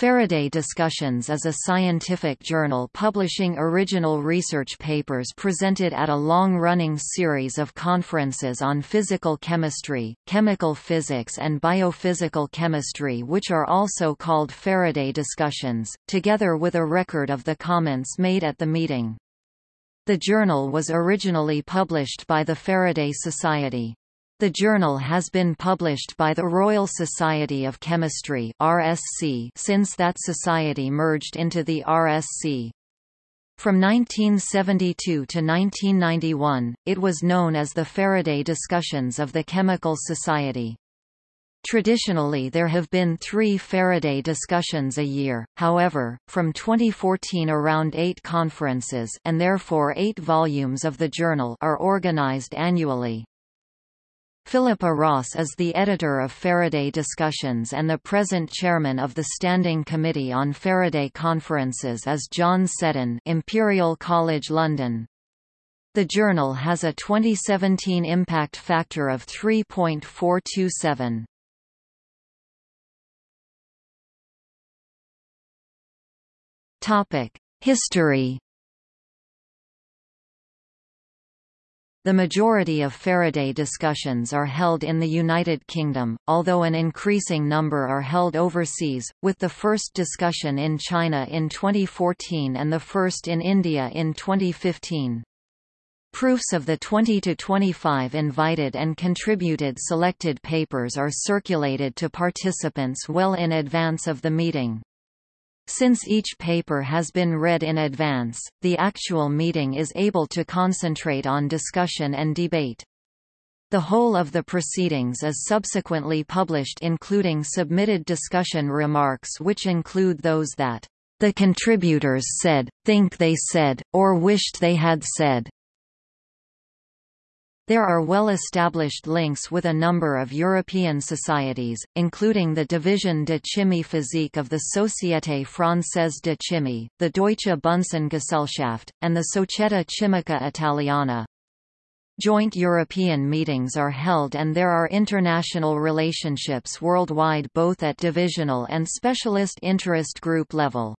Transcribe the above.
Faraday Discussions is a scientific journal publishing original research papers presented at a long-running series of conferences on physical chemistry, chemical physics and biophysical chemistry which are also called Faraday Discussions, together with a record of the comments made at the meeting. The journal was originally published by the Faraday Society. The journal has been published by the Royal Society of Chemistry (RSC) since that society merged into the RSC. From 1972 to 1991, it was known as the Faraday Discussions of the Chemical Society. Traditionally there have been three Faraday discussions a year, however, from 2014 around eight conferences and therefore eight volumes of the journal are organized annually. Philippa Ross is the editor of Faraday Discussions and the present chairman of the Standing Committee on Faraday Conferences is John Seddon Imperial College London. The journal has a 2017 impact factor of 3.427. History The majority of Faraday discussions are held in the United Kingdom, although an increasing number are held overseas, with the first discussion in China in 2014 and the first in India in 2015. Proofs of the 20 to 25 invited and contributed selected papers are circulated to participants well in advance of the meeting. Since each paper has been read in advance, the actual meeting is able to concentrate on discussion and debate. The whole of the proceedings is subsequently published including submitted discussion remarks which include those that the contributors said, think they said, or wished they had said. There are well-established links with a number of European societies, including the Division de Chimie Physique of the Société Française de Chimie, the Deutsche Bunsengesellschaft, and the Società Chimica Italiana. Joint European meetings are held and there are international relationships worldwide both at divisional and specialist interest group level.